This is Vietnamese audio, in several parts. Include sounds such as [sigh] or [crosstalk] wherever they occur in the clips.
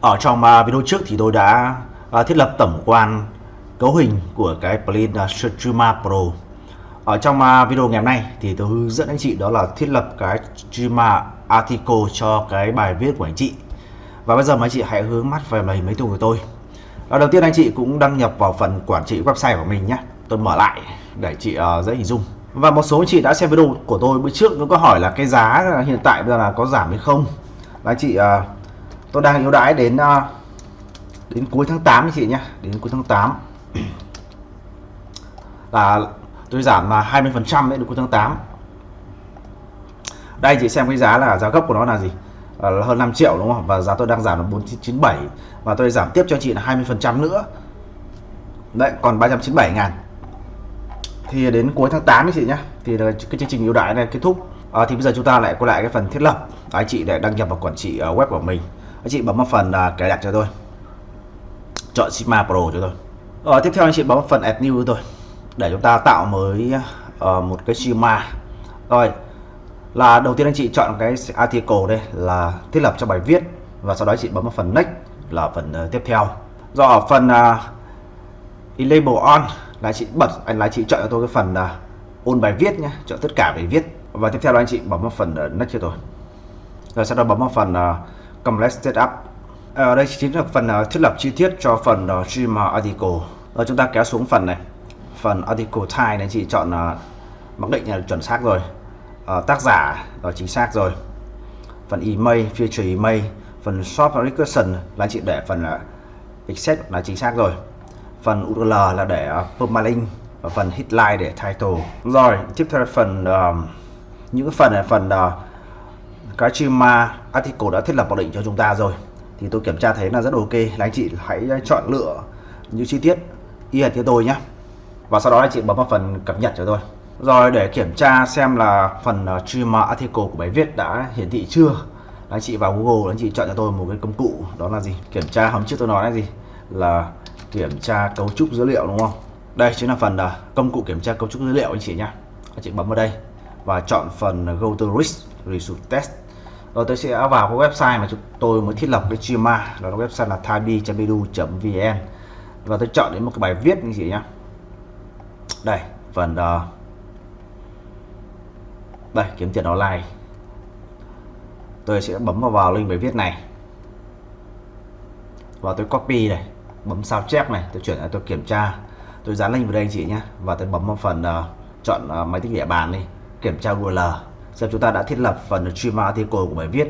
Ở trong à, video trước thì tôi đã à, thiết lập tổng quan cấu hình của cái plugin à, Streamer Pro. Ở trong video ngày hôm nay thì tôi hướng dẫn anh chị đó là thiết lập cái Streamer Article cho cái bài viết của anh chị. Và bây giờ mấy chị hãy hướng mắt về màn máy tính của tôi. Và đầu tiên anh chị cũng đăng nhập vào phần quản trị website của mình nhé. Tôi mở lại để chị uh, dễ hình dung. Và một số anh chị đã xem video của tôi bữa trước nó có hỏi là cái giá hiện tại bây giờ là có giảm hay không. Và anh chị uh, tôi đang ưu đãi đến ờ, đến cuối tháng 8 anh chị nhé. Đến cuối tháng 8 [clears throat] là tôi giảm ờ, là 20 phần trăm đến cuối tháng 8 đây chị xem cái giá là giá gốc của nó là gì? Ờ, là hơn 5 triệu đúng không? Và giá tôi đang giảm là 497 và tôi giảm tiếp cho chị là 20 phần trăm nữa. Đấy còn 397 ngàn. Thì đến cuối tháng 8 chị nhé. Thì cái chương trình ưu đãi này kết thúc. À, thì bây giờ chúng ta lại quay lại cái phần thiết lập. Anh chị để đăng nhập vào quản trị web của mình anh chị bấm vào phần uh, cài đặt cho tôi. Chọn Sigma Pro cho tôi. Ở tiếp theo anh chị bấm vào phần Add New cho tôi. Để chúng ta tạo mới uh, một cái Sigma. Rồi là đầu tiên anh chị chọn cái article đây là thiết lập cho bài viết và sau đó chị bấm vào phần next là phần uh, tiếp theo. Do ở phần uh, enable on là chị bật anh là chị chọn cho tôi cái phần uh, ôn bài viết nhé chọn tất cả bài viết. Và tiếp theo là anh chị bấm vào phần uh, next cho tôi. Rồi sau đó bấm vào phần uh, Complex setup ở ờ, đây chính là phần ờ, thiết lập chi tiết cho phần uh, article. Rồi chúng ta kéo xuống phần này. Phần article type này chị chọn mặc định là chuẩn xác rồi. Tác giả là chính xác rồi. Phần email future email. Phần shop recursion là chị để phần uh, là chính xác rồi. Phần url là để permalink. Và phần headline để title. Rồi tiếp theo phần uh, những phần này phần uh, cái Chima article đã thiết lập mặc định cho chúng ta rồi. Thì tôi kiểm tra thấy là rất ok. Là anh chị hãy chọn lựa những chi tiết y hệt như tôi nhé. Và sau đó anh chị bấm vào phần cập nhật cho tôi. Rồi để kiểm tra xem là phần ờ, Chima article của bài viết đã hiển thị chưa. Anh chị vào Google anh chị chọn cho tôi một cái công cụ, đó là gì? Kiểm tra hôm trước tôi nói là gì? Là kiểm tra cấu trúc dữ liệu, đúng không? Đây chính là phần ờ, công cụ kiểm tra cấu trúc dữ liệu anh chị nhé. Anh chị bấm vào đây và chọn phần go to risk result test. Rồi tôi sẽ vào cái website mà chúng tôi mới thiết lập cái Chima đó là website là thabi.edu.vn và tôi chọn đến một cái bài viết như gì nhá. Đây phần uh, đây kiếm tiền online. Tôi sẽ bấm vào, vào link bài viết này. Và tôi copy này bấm sao chép này tôi chuyển lại tôi kiểm tra. Tôi dán link vào đây anh chị nhé và tôi bấm vào phần uh, chọn uh, máy tính địa bàn đi kiểm tra URL xem chúng ta đã thiết lập phần stream article của bài viết.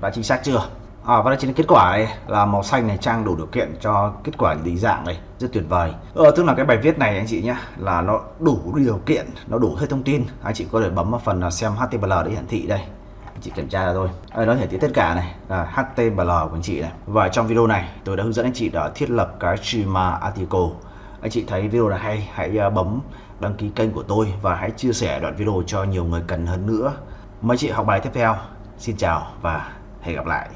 Đã chính xác chưa? À, và đây chính là kết quả này là màu xanh này trang đủ điều kiện cho kết quả định dạng này. Rất tuyệt vời. Ờ, tức là cái bài viết này anh chị nhé là nó đủ điều kiện nó đủ hết thông tin. Anh chị có thể bấm vào phần xem HTML để hiển thị đây. Anh chị kiểm tra là thôi. À, nó hiển thị tất cả này là HTML của anh chị này. Và trong video này tôi đã hướng dẫn anh chị đã thiết lập cái streamer article anh chị thấy video là hay, hãy à, bấm đăng ký kênh của tôi và hãy chia sẻ đoạn video cho nhiều người cần hơn nữa. Mấy chị học bài tiếp theo. Xin chào và hẹn gặp lại.